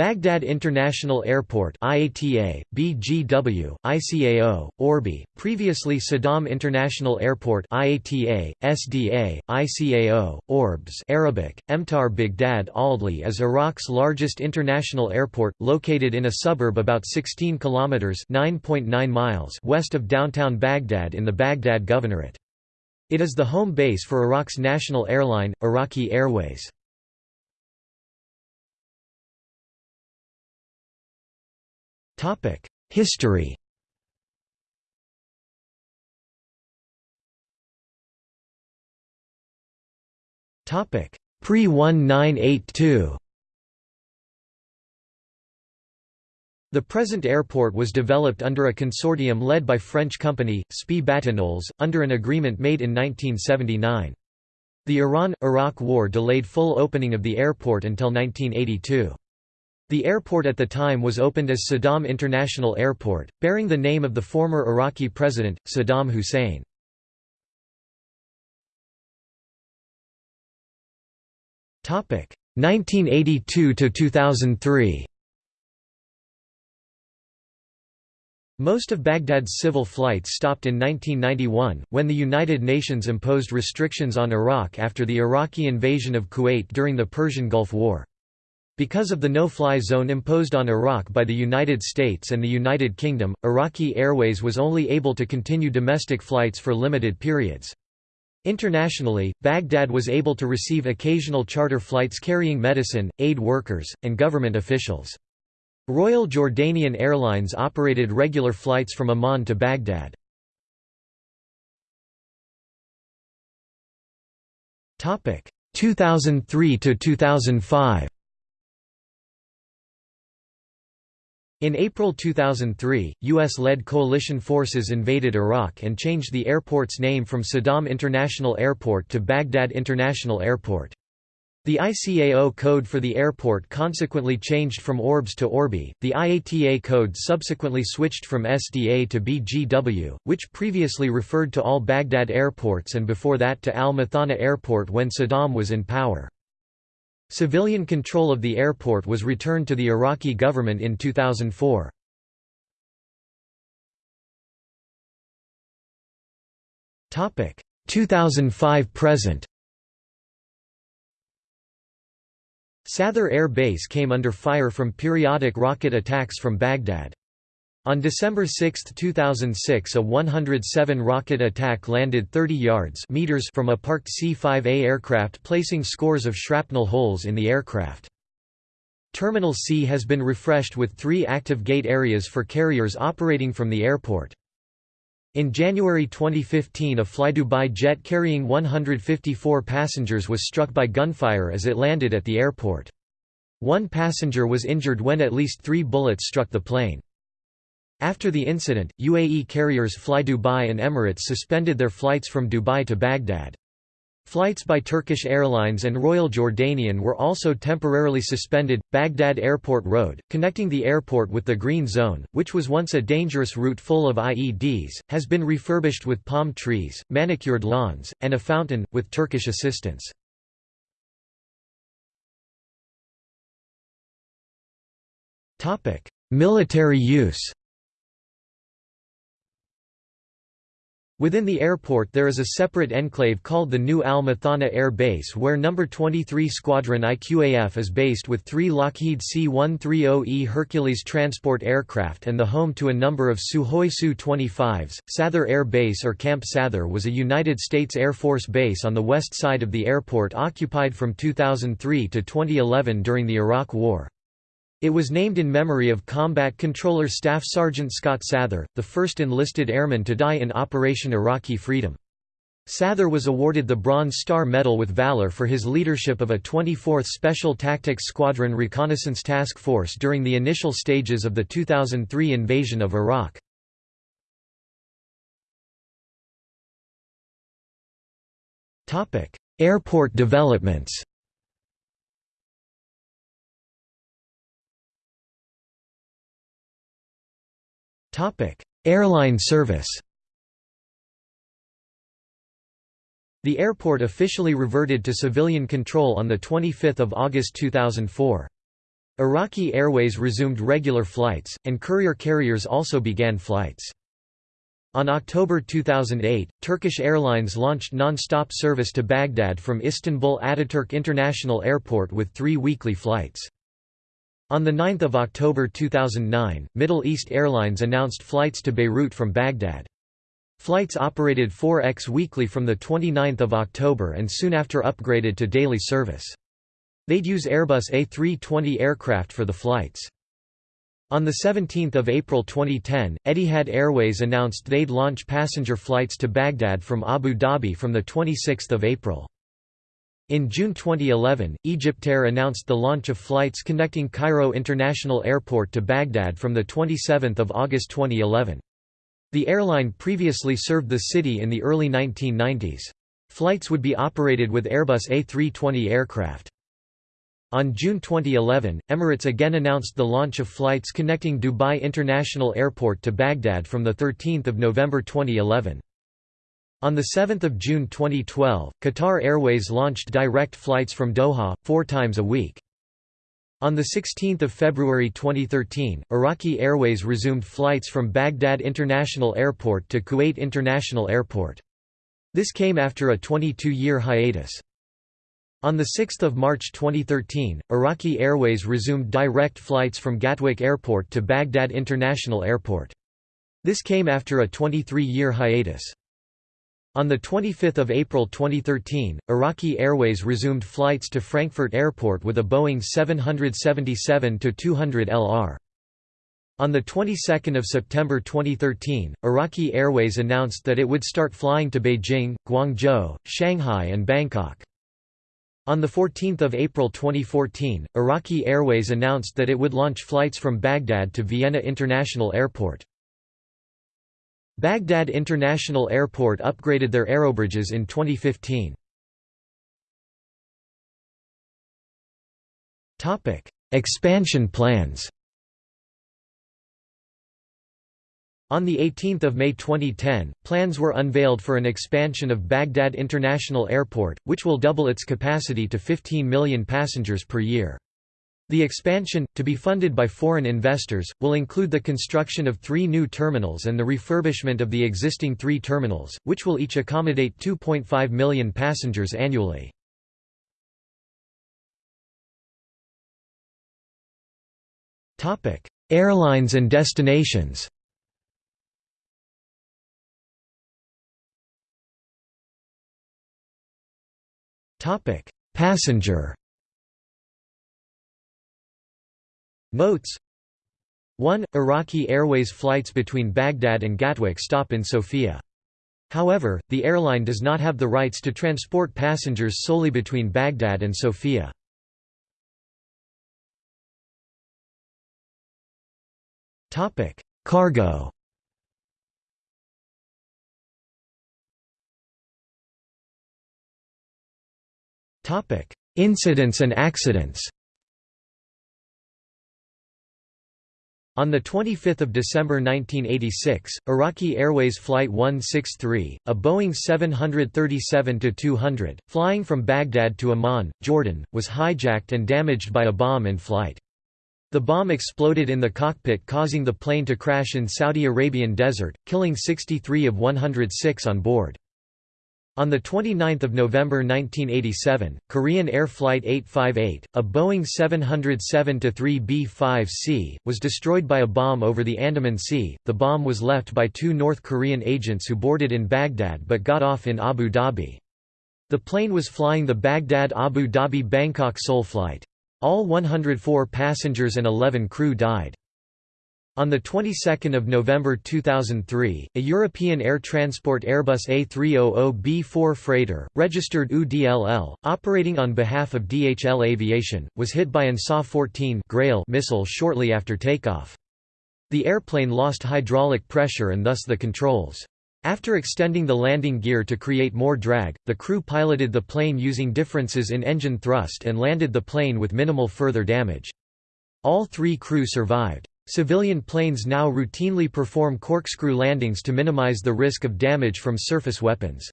Baghdad International Airport IATA, BGW, ICAO, Orbi, previously Saddam International Airport IATA, SDA, ICAO, Orbs Arabic, Emtar Baghdad Aldli is Iraq's largest international airport, located in a suburb about 16 kilometers (9.9 miles) west of downtown Baghdad in the Baghdad Governorate. It is the home base for Iraq's national airline, Iraqi Airways. History Topic Pre-1982 The present airport was developed under a consortium led by French company, SPI Batignolles, under an agreement made in 1979. The Iran–Iraq War delayed full opening of the airport until 1982. The airport at the time was opened as Saddam International Airport, bearing the name of the former Iraqi president, Saddam Hussein. Topic 1982 to 2003. Most of Baghdad's civil flights stopped in 1991, when the United Nations imposed restrictions on Iraq after the Iraqi invasion of Kuwait during the Persian Gulf War. Because of the no-fly zone imposed on Iraq by the United States and the United Kingdom, Iraqi Airways was only able to continue domestic flights for limited periods. Internationally, Baghdad was able to receive occasional charter flights carrying medicine, aid workers, and government officials. Royal Jordanian Airlines operated regular flights from Amman to Baghdad. Topic 2003 to 2005 In April 2003, U.S.-led coalition forces invaded Iraq and changed the airport's name from Saddam International Airport to Baghdad International Airport. The ICAO code for the airport consequently changed from ORBS to ORBI. The IATA code subsequently switched from SDA to BGW, which previously referred to all Baghdad airports and before that to Al Mathana Airport when Saddam was in power. Civilian control of the airport was returned to the Iraqi government in 2004. Topic 2005 present. Sather Air Base came under fire from periodic rocket attacks from Baghdad. On December 6, 2006 a 107 rocket attack landed 30 yards meters from a parked C-5A aircraft placing scores of shrapnel holes in the aircraft. Terminal C has been refreshed with three active gate areas for carriers operating from the airport. In January 2015 a flydubai jet carrying 154 passengers was struck by gunfire as it landed at the airport. One passenger was injured when at least three bullets struck the plane. After the incident, UAE carriers Fly Dubai and Emirates suspended their flights from Dubai to Baghdad. Flights by Turkish Airlines and Royal Jordanian were also temporarily suspended. Baghdad Airport Road, connecting the airport with the Green Zone, which was once a dangerous route full of IEDs, has been refurbished with palm trees, manicured lawns, and a fountain, with Turkish assistance. Military use Within the airport there is a separate enclave called the New Al Mathana Air Base where No. 23 Squadron IQAF is based with three Lockheed C-130E Hercules transport aircraft and the home to a number of Sukhoi Su-25s. Sather Air Base or Camp Sather was a United States Air Force base on the west side of the airport occupied from 2003 to 2011 during the Iraq War. It was named in memory of Combat Controller Staff Sergeant Scott Sather, the first enlisted airman to die in Operation Iraqi Freedom. Sather was awarded the Bronze Star Medal with Valor for his leadership of a 24th Special Tactics Squadron Reconnaissance Task Force during the initial stages of the 2003 invasion of Iraq. Airport developments Airline service The airport officially reverted to civilian control on 25 August 2004. Iraqi Airways resumed regular flights, and courier carriers also began flights. On October 2008, Turkish Airlines launched non-stop service to Baghdad from Istanbul Ataturk International Airport with three weekly flights. On 9 October 2009, Middle East Airlines announced flights to Beirut from Baghdad. Flights operated 4x weekly from 29 October and soon after upgraded to daily service. They'd use Airbus A320 aircraft for the flights. On 17 April 2010, Etihad Airways announced they'd launch passenger flights to Baghdad from Abu Dhabi from 26 April. In June 2011, Egyptair announced the launch of flights connecting Cairo International Airport to Baghdad from 27 August 2011. The airline previously served the city in the early 1990s. Flights would be operated with Airbus A320 aircraft. On June 2011, Emirates again announced the launch of flights connecting Dubai International Airport to Baghdad from 13 November 2011. On 7 June 2012, Qatar Airways launched direct flights from Doha, four times a week. On 16 February 2013, Iraqi Airways resumed flights from Baghdad International Airport to Kuwait International Airport. This came after a 22-year hiatus. On 6 March 2013, Iraqi Airways resumed direct flights from Gatwick Airport to Baghdad International Airport. This came after a 23-year hiatus. On 25 April 2013, Iraqi Airways resumed flights to Frankfurt Airport with a Boeing 777-200 LR. On the 22nd of September 2013, Iraqi Airways announced that it would start flying to Beijing, Guangzhou, Shanghai and Bangkok. On 14 April 2014, Iraqi Airways announced that it would launch flights from Baghdad to Vienna International Airport. Baghdad International Airport upgraded their aerobridges in 2015. Topic: Expansion plans On 18 May 2010, plans were unveiled for an expansion of Baghdad International Airport, which will double its capacity to 15 million passengers per year. The expansion, to be funded by foreign investors, will include the construction of three new terminals and the refurbishment of the existing three terminals, which will each accommodate 2.5 million passengers annually. Airlines and destinations Passenger. Notes 1. Iraqi Airways flights between Baghdad and Gatwick stop in Sofia. However, the airline does not have the rights to transport passengers solely between Baghdad and Sofia. Cargo Incidents and accidents On 25 December 1986, Iraqi Airways Flight 163, a Boeing 737-200, flying from Baghdad to Amman, Jordan, was hijacked and damaged by a bomb in flight. The bomb exploded in the cockpit causing the plane to crash in Saudi Arabian desert, killing 63 of 106 on board. On 29 November 1987, Korean Air Flight 858, a Boeing 707-3B5C, was destroyed by a bomb over the Andaman Sea. The bomb was left by two North Korean agents who boarded in Baghdad but got off in Abu Dhabi. The plane was flying the Baghdad-Abu Dhabi-Bangkok Seoul flight. All 104 passengers and 11 crew died. On the 22nd of November 2003, a European air transport Airbus A300B4 freighter, registered UDLL, operating on behalf of DHL Aviation, was hit by an SA-14 Grail missile shortly after takeoff. The airplane lost hydraulic pressure and thus the controls. After extending the landing gear to create more drag, the crew piloted the plane using differences in engine thrust and landed the plane with minimal further damage. All three crew survived. Civilian planes now routinely perform corkscrew landings to minimize the risk of damage from surface weapons.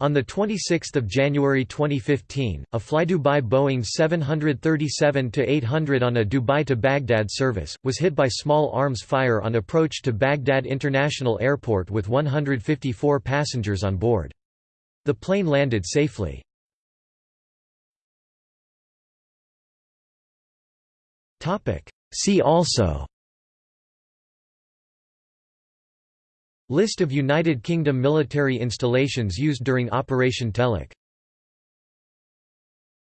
On 26 January 2015, a flydubai Boeing 737-800 on a Dubai to Baghdad service, was hit by small arms fire on approach to Baghdad International Airport with 154 passengers on board. The plane landed safely. See also List of United Kingdom military installations used during Operation Telic